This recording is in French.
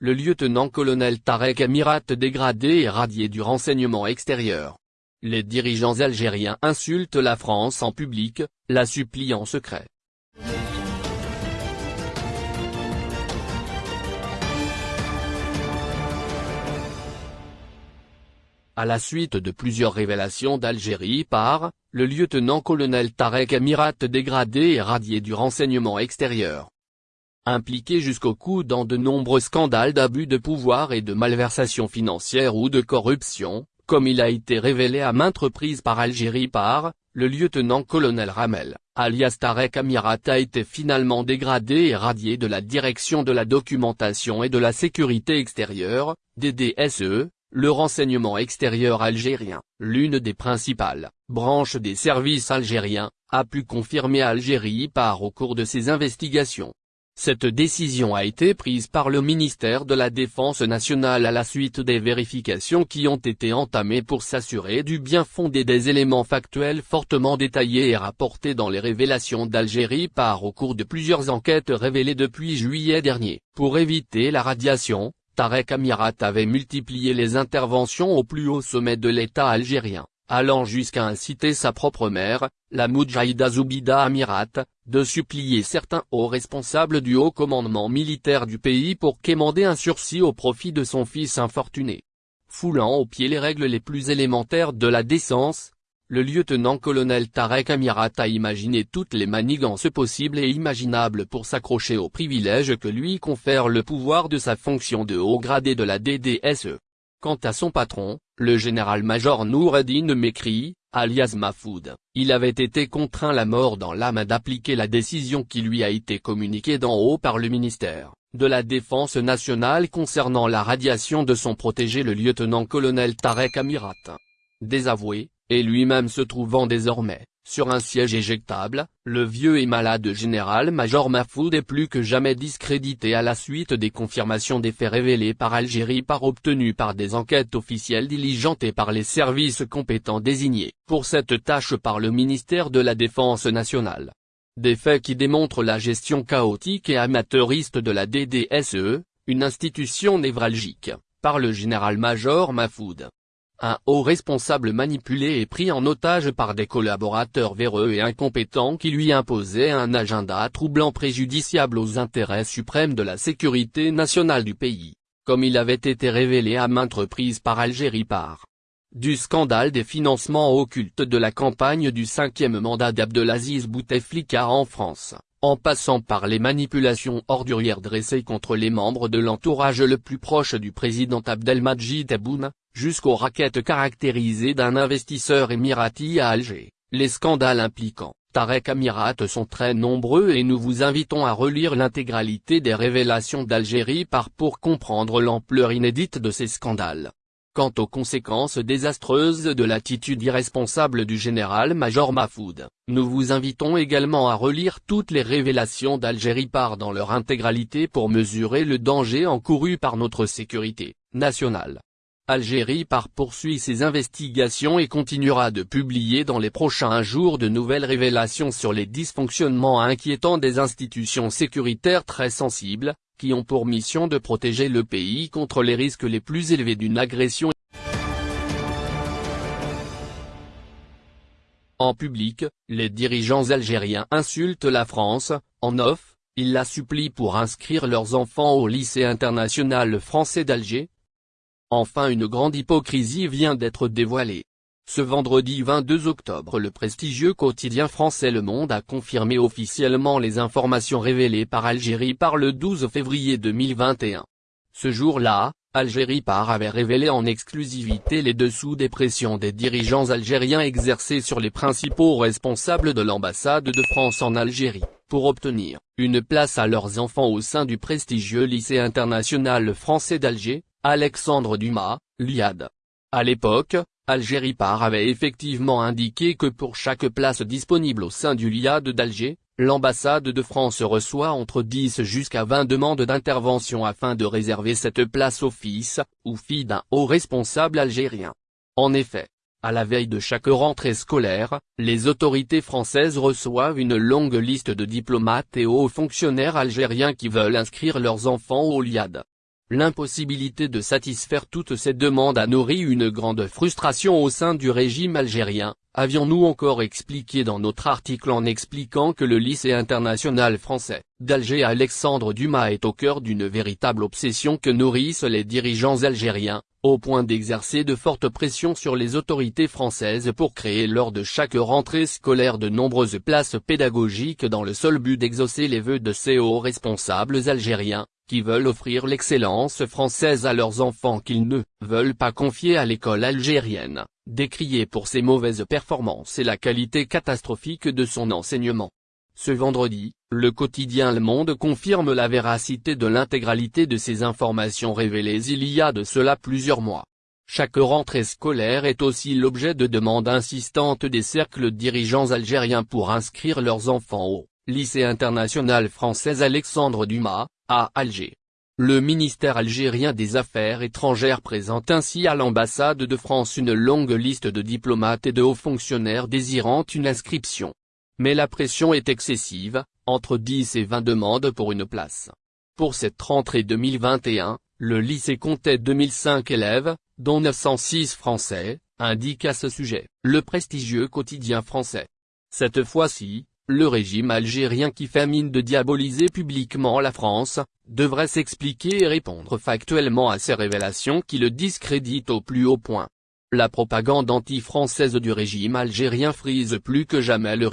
le lieutenant-colonel Tarek Amirat dégradé et radié du renseignement extérieur. Les dirigeants algériens insultent la France en public, la supplient en secret. À la suite de plusieurs révélations d'Algérie par, le lieutenant-colonel Tarek Amirat dégradé et radié du renseignement extérieur. Impliqué jusqu'au cou dans de nombreux scandales d'abus de pouvoir et de malversation financière ou de corruption, comme il a été révélé à maintes reprises par Algérie par, le lieutenant-colonel Ramel, alias Tarek Amirat a été finalement dégradé et radié de la direction de la documentation et de la sécurité extérieure, DDSE, le renseignement extérieur algérien, l'une des principales branches des services algériens, a pu confirmer Algérie par au cours de ses investigations. Cette décision a été prise par le ministère de la Défense nationale à la suite des vérifications qui ont été entamées pour s'assurer du bien fondé des éléments factuels fortement détaillés et rapportés dans les révélations d'Algérie par au cours de plusieurs enquêtes révélées depuis juillet dernier. Pour éviter la radiation, Tarek Amirat avait multiplié les interventions au plus haut sommet de l'État algérien, allant jusqu'à inciter sa propre mère, la Moudjahida Zoubida Amirat, de supplier certains hauts responsables du haut commandement militaire du pays pour quémander un sursis au profit de son fils infortuné. Foulant aux pieds les règles les plus élémentaires de la décence, le lieutenant-colonel Tarek Amirat a imaginé toutes les manigances possibles et imaginables pour s'accrocher aux privilèges que lui confère le pouvoir de sa fonction de haut gradé de la DDSE. Quant à son patron, le général-major Noureddin Mekri, alias Mafoud, il avait été contraint la mort dans l'âme d'appliquer la décision qui lui a été communiquée d'en haut par le ministère de la Défense nationale concernant la radiation de son protégé le lieutenant-colonel Tarek Amirat. Désavoué, et lui-même se trouvant désormais, sur un siège éjectable, le vieux et malade général-major Mahfoud est plus que jamais discrédité à la suite des confirmations des faits révélés par Algérie par obtenus par des enquêtes officielles diligentées par les services compétents désignés pour cette tâche par le ministère de la Défense nationale. Des faits qui démontrent la gestion chaotique et amateuriste de la DDSE, une institution névralgique, par le général-major Mahfoud un haut responsable manipulé et pris en otage par des collaborateurs véreux et incompétents qui lui imposaient un agenda troublant préjudiciable aux intérêts suprêmes de la sécurité nationale du pays, comme il avait été révélé à maintes reprises par Algérie par du scandale des financements occultes de la campagne du cinquième mandat d'Abdelaziz Bouteflika en France, en passant par les manipulations ordurières dressées contre les membres de l'entourage le plus proche du président Abdelmajid Tebboune, jusqu'aux raquettes caractérisées d'un investisseur émirati à Alger. Les scandales impliquant Tarek Amirat sont très nombreux et nous vous invitons à relire l'intégralité des révélations d'Algérie par pour comprendre l'ampleur inédite de ces scandales. Quant aux conséquences désastreuses de l'attitude irresponsable du général-major Mahfoud, nous vous invitons également à relire toutes les révélations d'Algérie par dans leur intégralité pour mesurer le danger encouru par notre sécurité nationale. Algérie par poursuit ses investigations et continuera de publier dans les prochains jours de nouvelles révélations sur les dysfonctionnements inquiétants des institutions sécuritaires très sensibles, qui ont pour mission de protéger le pays contre les risques les plus élevés d'une agression. En public, les dirigeants algériens insultent la France, en off, ils la supplient pour inscrire leurs enfants au lycée international français d'Alger, Enfin une grande hypocrisie vient d'être dévoilée. Ce vendredi 22 octobre le prestigieux quotidien français Le Monde a confirmé officiellement les informations révélées par Algérie par le 12 février 2021. Ce jour-là, Algérie par avait révélé en exclusivité les dessous des pressions des dirigeants algériens exercées sur les principaux responsables de l'ambassade de France en Algérie, pour obtenir une place à leurs enfants au sein du prestigieux lycée international français d'Alger, Alexandre Dumas, l'IAD. À l'époque, Algérie Par avait effectivement indiqué que pour chaque place disponible au sein du LIAD d'Alger, l'ambassade de France reçoit entre 10 jusqu'à 20 demandes d'intervention afin de réserver cette place au fils, ou fille d'un haut responsable algérien. En effet, à la veille de chaque rentrée scolaire, les autorités françaises reçoivent une longue liste de diplomates et hauts fonctionnaires algériens qui veulent inscrire leurs enfants au LIAD. L'impossibilité de satisfaire toutes ces demandes a nourri une grande frustration au sein du régime algérien, avions-nous encore expliqué dans notre article en expliquant que le lycée international français, d'Alger Alexandre Dumas est au cœur d'une véritable obsession que nourrissent les dirigeants algériens, au point d'exercer de fortes pressions sur les autorités françaises pour créer lors de chaque rentrée scolaire de nombreuses places pédagogiques dans le seul but d'exaucer les vœux de ces hauts responsables algériens, qui veulent offrir l'excellence française à leurs enfants qu'ils ne veulent pas confier à l'école algérienne, décriée pour ses mauvaises performances et la qualité catastrophique de son enseignement. Ce vendredi, le quotidien Le Monde confirme la véracité de l'intégralité de ces informations révélées il y a de cela plusieurs mois. Chaque rentrée scolaire est aussi l'objet de demandes insistantes des cercles dirigeants algériens pour inscrire leurs enfants au lycée international français Alexandre Dumas, à Alger. Le ministère algérien des Affaires étrangères présente ainsi à l'ambassade de France une longue liste de diplomates et de hauts fonctionnaires désirant une inscription. Mais la pression est excessive, entre 10 et 20 demandes pour une place. Pour cette rentrée 2021, le lycée comptait 2005 élèves, dont 906 français, indique à ce sujet, le prestigieux quotidien français. Cette fois-ci, le régime algérien qui fait mine de diaboliser publiquement la France, devrait s'expliquer et répondre factuellement à ces révélations qui le discréditent au plus haut point. La propagande anti-française du régime algérien frise plus que jamais le